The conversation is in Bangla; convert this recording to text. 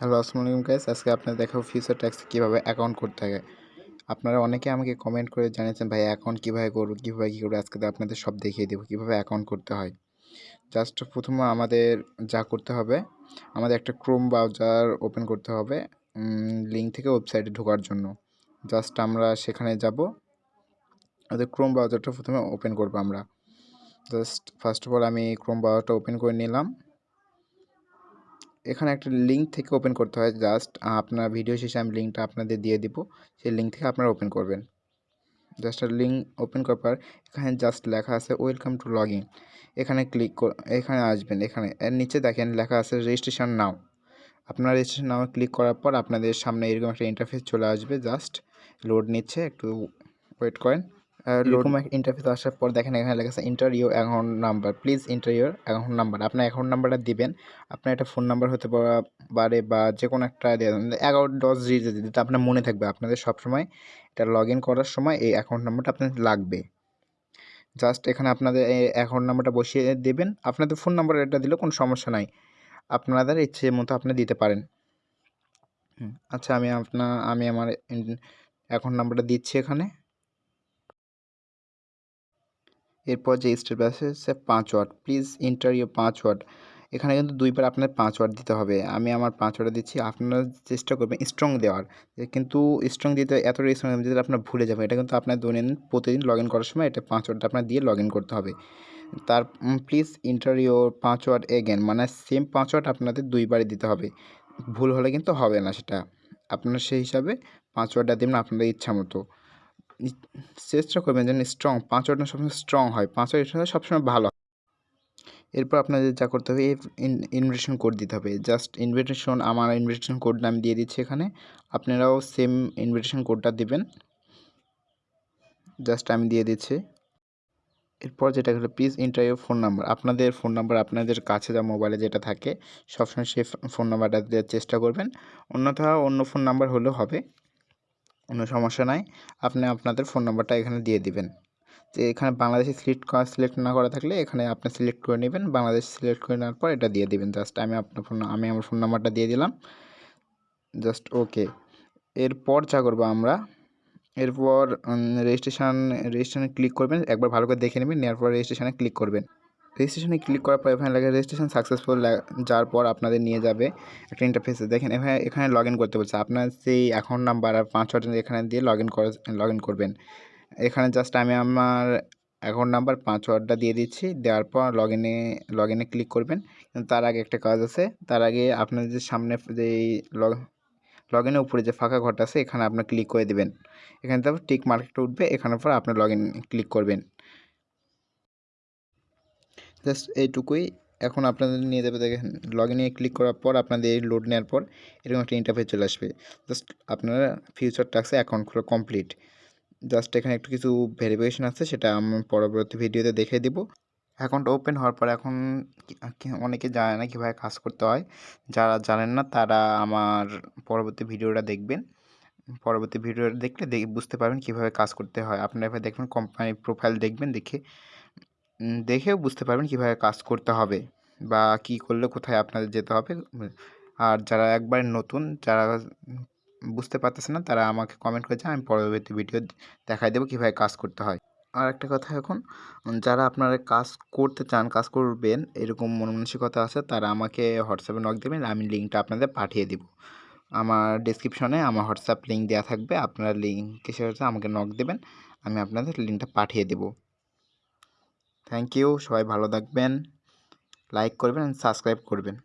হ্যালো, আসসালামু আলাইকুম গাইস আজকে আপনাদের দেখাবো ফিউচার ট্যাক্স কীভাবে অ্যাকাউন্ট করতে হয়। আপনারা অনেকে আমাকে কমেন্ট করে জানিয়েছেন, ভাই অ্যাকাউন্ট কীভাবে করব, কীভাবে কী করব? আজকে আপনাদের সব দেখিয়ে দেবো কীভাবে অ্যাকাউন্ট করতে হয়। জাস্ট প্রথমে আমাদের যা করতে হবে, আমাদের একটা ক্রোম ব্রাউজার ওপেন করতে হবে লিঙ্ক থেকে ওয়েবসাইটে ঢোকার জন্য। জাস্ট আমরা সেখানে যাব, আমাদের ক্রোম ব্রাউজারটা প্রথমে ওপেন করব আমরা। জাস্ট ফার্স্ট অফ অল আমি ক্রোম ব্রাউজারটা ওপেন করে নিলাম। এখানে একটা লিঙ্ক থেকে ওপেন করতে হয়। জাস্ট আপনার ভিডিও শেষে আমি লিঙ্কটা আপনাদের দিয়ে দিব। সেই লিঙ্ক থেকে আপনারা ওপেন করবেন। জাস্ট লিঙ্ক ওপেন করার পর, এখানে জাস্ট লেখা আছে ওয়েলকাম টু লগ এখানে ক্লিক এখানে আসবেন, এখানে। এর নিচে দেখেন লেখা আছে রেজিস্ট্রেশন নাও আপনার রেজিস্ট্রেশন নাও ক্লিক করার পর, আপনাদের সামনে এরকম একটা ইন্টারফেস চলে আসবে। জাস্ট লোড নিচ্ছে, একটু ওয়েট করেন। এরকম ইন্টারফেস আসার পর দেখেন এখানে লেখা আছে enter your account number please enter your account number আপনার অ্যাকাউন্ট নাম্বারটা দিবেন আপনার একটা ফোন নাম্বার হতে পারে বা যে কোনো একটা এগারো দশ ডিজিট যেটা আপনার মনে থাকবে আপনাদের সবসময় এটা লগ ইন করার সময় এই অ্যাকাউন্ট নাম্বারটা আপনাদের লাগবে। জাস্ট এখানে আপনাদের এই অ্যাকাউন্ট নাম্বারটা বসিয়ে দেবেন আপনাদের ফোন নাম্বার এটা দিলেও কোনো সমস্যা নাই আপনাদের ইচ্ছে মতো আপনি দিতে পারেন। আচ্ছা আমি আপনার আমি আমার অ্যাকাউন্ট নাম্বারটা দিচ্ছি এখানে। এরপর যে স্টেপ আছে, সে password please enter your password এখানে কিন্তু দুইবার আপনার পাঁচ ওয়াট দিতে হবে। আমি আমার পাঁচ ওয়াট দিচ্ছি, আপনারা চেষ্টা করবেন স্ট্রং দেওয়ার। কিন্তু স্ট্রং দিতে এত স্ট্রং দিতে আপনার ভুলে যাবেন। এটা কিন্তু আপনার দৈনন্দিন, প্রতিদিন লগ ইন করার সময় এটা পাঁচ ওয়াট আপনার দিয়ে লগ ইন করতে হবে। তার please enter your password again মানে সেম পাঁচ ওয়াট আপনাদের দুইবারই দিতে হবে। ভুল হলে কিন্তু হবে না সেটা। আপনার সেই হিসাবে পাঁচ ওয়াটটা দেবেন আপনাদের ইচ্ছা মতো। চেষ্টা করবেন যেন স্ট্রং পাঁচ ওয়াটটা সবসময় স্ট্রং হয়। পাঁচ ওয়াট সবসময় ভালো এরপর আপনাদের যা করতে হবে ইনভিটেশন কোড দিতে হবে। জাস্ট ইনভিটেশন আমার ইনভিটেশন কোডটা আমি দিয়ে দিচ্ছি এখানে। আপনারাও সেম ইনভিটেশন কোডটা দিবেন। জাস্ট আমি দিয়ে দিচ্ছি। এরপর যেটা হলো প্লিজ ইন্টারভিউ ফোন নাম্বার আপনাদের ফোন নাম্বার আপনাদের কাছে যা মোবাইলে যেটা থাকে, সবসময় সেই ফোন নাম্বারটা দেওয়ার চেষ্টা করবেন। অন্যথা অন্য ফোন নাম্বার হলেও হবে। কোনো সমস্যা নাই। আপনি আপনাদের ফোন নাম্বারটা এখানে দিয়ে দিবেন। যে এখানে বাংলাদেশে সিলেক্ট করা সিলেক্ট না করা থাকলে এখানে আপনি সিলেক্ট করে নেবেন। বাংলাদেশ সিলেক্ট করে নেওয়ার পর এটা দিয়ে দিবেন। জাস্ট আমি আপনার ফোন আমি আমার ফোন নাম্বারটা দিয়ে দিলাম। জাস্ট ওকে এরপর যা করব আমরা, এরপর রেজিস্ট্রেশন রেজিস্ট্রেশনে ক্লিক করবেন। একবার ভালো করে দেখে নেবেন, নেওয়ার পর রেজিস্ট্রেশনে ক্লিক করবেন। রেজিস্ট্রেশনে ক্লিক করার পর এখানে লেখা রেজিস্ট্রেশন সাকসেসফুল যাওয়ার পর আপনাদের নিয়ে যাবে একটা ইন্টারফেসে দেখেন এখানে এখানে লগ করতে বলছে। আপনার সেই অ্যাকাউন্ট নাম্বার আর পাঁচ এখানে দিয়ে লগ ইন করে লগ করবেন। এখানে জাস্ট আমি আমার অ্যাকাউন্ট নাম্বার পাসওয়ার্ডটা দিয়ে দিচ্ছি। দেওয়ার পর লগ ইনে লগ ইনে ক্লিক করবেন। তার আগে একটা কাজ আছে। তার আগে আপনাদের যে সামনে যে লগ লগ ইনের উপরে যে ফাঁকা ঘরটা আছে, এখানে আপনার ক্লিক করে দেবেন। এখানে তারপর টিক মার্কেটটা উঠবে। এখানের পর আপনি লগ ইন ক্লিক করবেন। জাস্ট এইটুকুই। এখন আপনাদের নিয়ে যাবে দেখেন লগ ইনে ক্লিক করার পর আপনাদের এই লোড নেওয়ার পর এরকম একটা ইন্টারফেস চলে আসবে। জাস্ট আপনারা ফিউচার ট্যাক্সে অ্যাকাউন্ট খোলা কমপ্লিট জাস্ট এখানে একটু কিছু ভেরিফিকেশন আছে, সেটা আমি পরবর্তী ভিডিওতে দেখে দিব। অ্যাকাউন্ট ওপেন হওয়ার পর এখন অনেকে জানে না কীভাবে কাজ করতে হয়। যারা জানেন না, তারা আমার পরবর্তী ভিডিওটা দেখবেন। পরবর্তী ভিডিওটা দেখলে বুঝতে পারবেন কীভাবে কাজ করতে হয়। আপনারা এভাবে দেখবেন কোম্পানি প্রোফাইল দেখবেন, দেখে দেখেও বুঝতে পারবেন কীভাবে কাজ করতে হবে বা কি করলে কোথায় আপনাদের যেতে হবে। আর যারা একবার নতুন, যারা বুঝতে পারতেছে না, তারা আমাকে কমেন্ট করেছে আমি পরবর্তী ভিডিও দেখাই দেবো কীভাবে কাজ করতে হয়। আর একটা কথা এখন, যারা আপনারা কাজ করতে চান, কাজ করবেন, এরকম মন মানসিকতা আছে, তারা আমাকে হোয়াটসঅ্যাপে নক দেবেন, আমি লিঙ্কটা আপনাদের পাঠিয়ে দেব। আমার ডিসক্রিপশনে আমার হোয়াটসঅ্যাপ লিঙ্ক দেওয়া থাকবে, আপনারা লিঙ্ক সাথে আমাকে নক দেবেন, আমি আপনাদের লিঙ্কটা পাঠিয়ে দেব। থ্যাংক ইউ সবাই ভালো থাকবেন। লাইক করবেন সাবস্ক্রাইব করবেন।